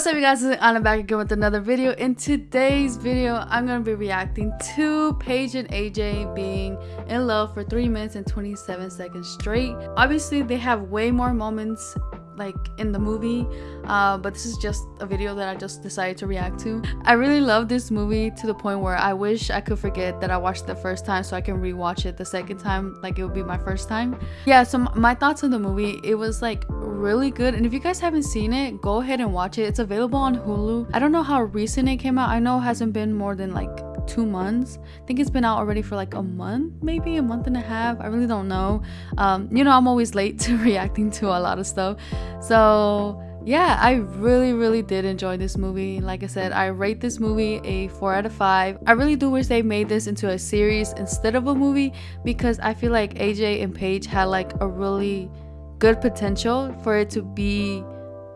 What's up you guys, it's Anna back again with another video. In today's video, I'm going to be reacting to Paige and AJ being in love for 3 minutes and 27 seconds straight. Obviously, they have way more moments like in the movie uh, but this is just a video that I just decided to react to. I really love this movie to the point where I wish I could forget that I watched the first time so I can rewatch it the second time like it would be my first time. Yeah, so my thoughts on the movie, it was like really good and if you guys haven't seen it, go ahead and watch it. It's available on Hulu. I don't know how recent it came out. I know it hasn't been more than like two months. I think it's been out already for like a month maybe a month and a half. I really don't know. Um you know i'm always late to reacting to a lot of stuff. So yeah i really really did enjoy this movie. Like i said i rate this movie a four out of five. I really do wish they made this into a series instead of a movie because i feel like aj and paige had like a really good potential for it to be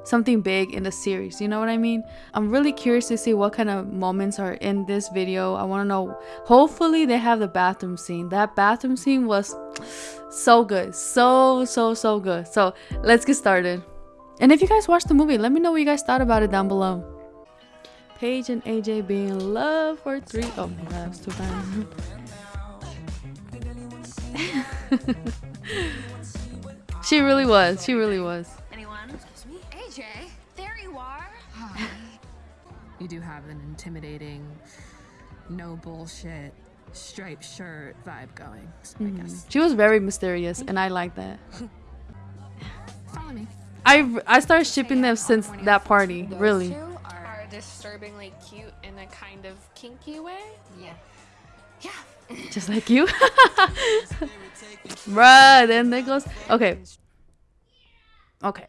something big in the series you know what i mean? I'm really curious to see what kind of moments are in this video. I want to know hopefully they have the bathroom scene. That bathroom scene was so good so so so good. So let's get started. And if you guys watched the movie let me know what you guys thought about it down below. Paige and aj being in love for three oh my god too bad she really was she really was You are. Hi. you do have an intimidating, no bullshit, striped shirt vibe going. So mm. I guess. She was very mysterious, and I like that. Follow me. I I started shipping them since that party. Those really. Two are disturbingly cute in a kind of kinky way. Yeah. Yeah. Just like you. Bruh, then there goes. Okay. Okay.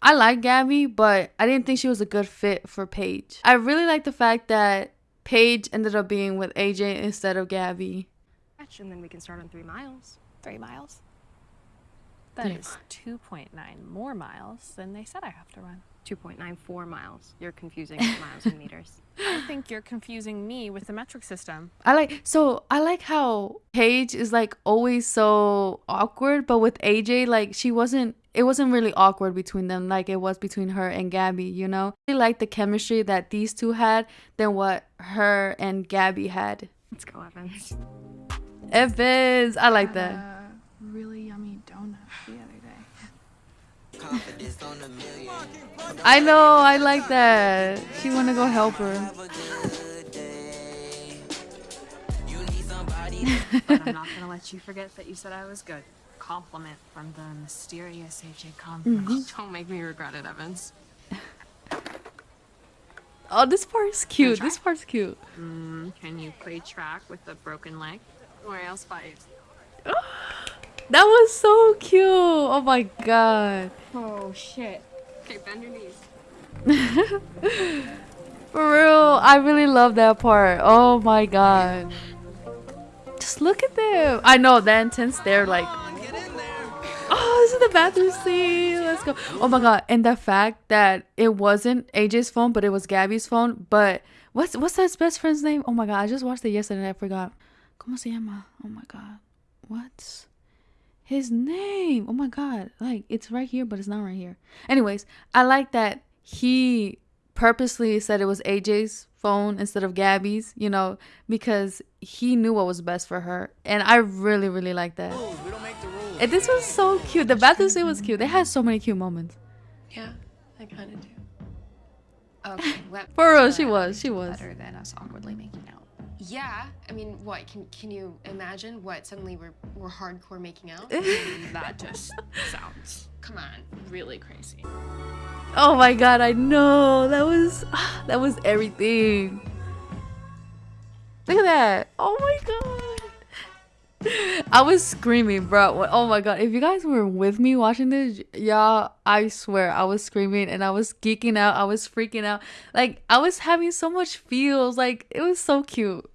I like Gabby, but I didn't think she was a good fit for Paige. I really like the fact that Paige ended up being with AJ instead of Gabby. And then we can start on three miles. Three miles? That is 2.9 more miles than they said I have to run. 2.94 miles. You're confusing miles and meters. I think you're confusing me with the metric system. I like so I like how Paige is like always so awkward, but with AJ like she wasn't it wasn't really awkward between them like it was between her and Gabby, you know? I like the chemistry that these two had than what her and Gabby had. Let's go, Evans. Evans, I like that. Uh, I know, I like that. She wanna go help her. but I'm not gonna let you forget that you said I was good compliment from the mysterious AJ Converse. Mm -hmm. Don't make me regret it, Evans. oh, this part's cute. This part's cute. Mm, can you play track with a broken leg? Or else fight? That was so cute. Oh my god. Oh shit. Okay, bend your knees. For real, I really love that part. Oh my god. Just look at them. I know, that intense stare, like, Oh, this is the bathroom scene. Let's go. Oh my god. And the fact that it wasn't AJ's phone, but it was Gabby's phone. But what's what's that best friend's name? Oh my god, I just watched it yesterday and I forgot. ¿Cómo se llama? Oh my god. What's his name? Oh my god. Like it's right here, but it's not right here. Anyways, I like that he purposely said it was AJ's phone instead of Gabby's, you know, because he knew what was best for her. And I really, really like that. And this was so cute. The bathroom scene was cute. They had so many cute moments. Yeah, I kind of do. Okay, for real, she was. She was better than us awkwardly making out. Yeah, I mean, what can can you imagine? What suddenly we're we're hardcore making out? that just sounds, come on, really crazy. Oh my god, I know that was that was everything. Look at that! Oh my god. I was screaming, bro. Oh my god. If you guys were with me watching this, y'all, I swear I was screaming and I was geeking out. I was freaking out. Like, I was having so much feels. Like, it was so cute.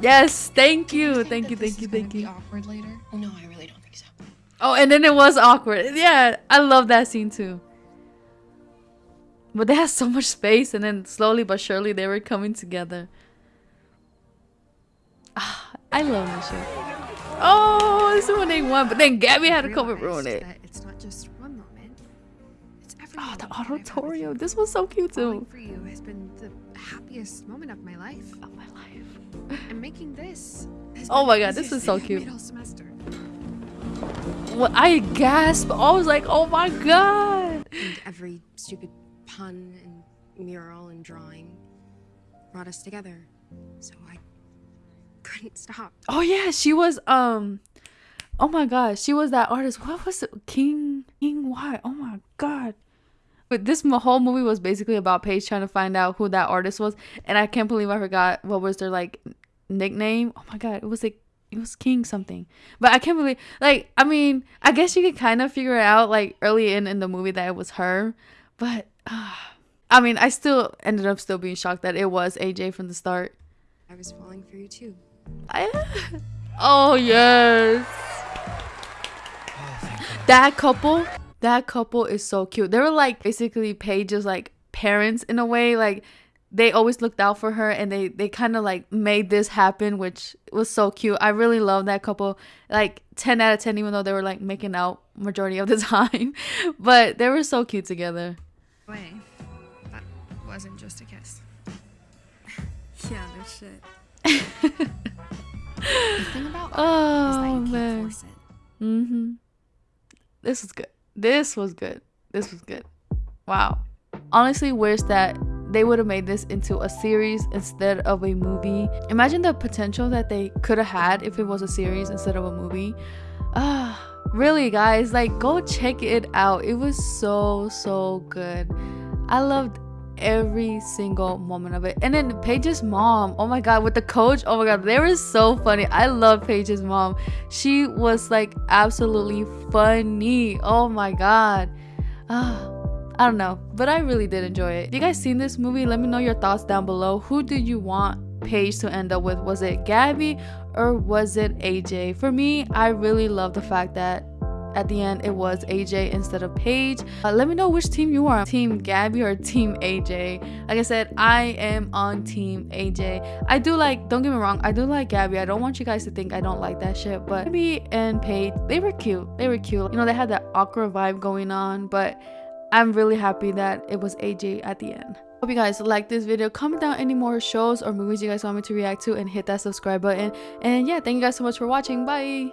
Yes, thank you. you thank you, thank you, thank you. awkward later? No, I really don't think so. Oh, and then it was awkward. Yeah, I love that scene too. But they had so much space and then slowly but surely they were coming together. Ah, I love this show. Oh, this is when they won, but then Gabby had to come and ruin it. It's not just one moment. It's everyone. Oh, the that I've had with auditorium. This was so cute too. for you has been the happiest moment of my life. Oh my life. And making this. Oh my God, this is so cute. semester. Well, I gasped. I was like, oh my god. And every stupid pun and mural and drawing brought us together. So I couldn't stop. Oh yeah, she was um Oh my gosh, she was that artist. What was it? King King White. Oh my god. But this whole movie was basically about Paige trying to find out who that artist was, and I can't believe I forgot what was their like nickname. Oh my god, it was like it was King something. But I can't believe like I mean, I guess you could kind of figure it out like early in in the movie that it was her, but uh, I mean, I still ended up still being shocked that it was AJ from the start. I was falling for you too. I, oh yes. That couple, that couple is so cute. They were like basically Paige's like parents in a way. Like they always looked out for her and they they kind of like made this happen, which was so cute. I really love that couple. Like 10 out of 10 even though they were like making out majority of the time. But they were so cute together. Way. That wasn't just a kiss. yeah, no shit. The thing about art is that Oh man. force it. Mm-hmm. This was good. This was good. This was good. Wow. Honestly, wish that they would have made this into a series instead of a movie. Imagine the potential that they could have had if it was a series instead of a movie. Ah, really, guys, like go check it out. It was so so good. I loved every single moment of it. And then Paige's mom, oh my god, with the coach, oh my god, they were so funny. I love Paige's mom. She was like absolutely funny. Oh my god. Ah. I don't know, but I really did enjoy it. You guys seen this movie, let me know your thoughts down below. Who did you want Paige to end up with? Was it Gabby or was it AJ? For me, I really love the fact that at the end it was AJ instead of Paige. Uh, let me know which team you are, Team Gabby or Team AJ. Like I said, I am on Team AJ. I do like, don't get me wrong, I do like Gabby. I don't want you guys to think I don't like that shit, but Gabby and Paige, they were cute. They were cute. You know, they had that awkward vibe going on, but I'm really happy that it was AJ at the end. Hope you guys like this video. Comment down any more shows or movies you guys want me to react to and hit that subscribe button. And yeah, thank you guys so much for watching. Bye.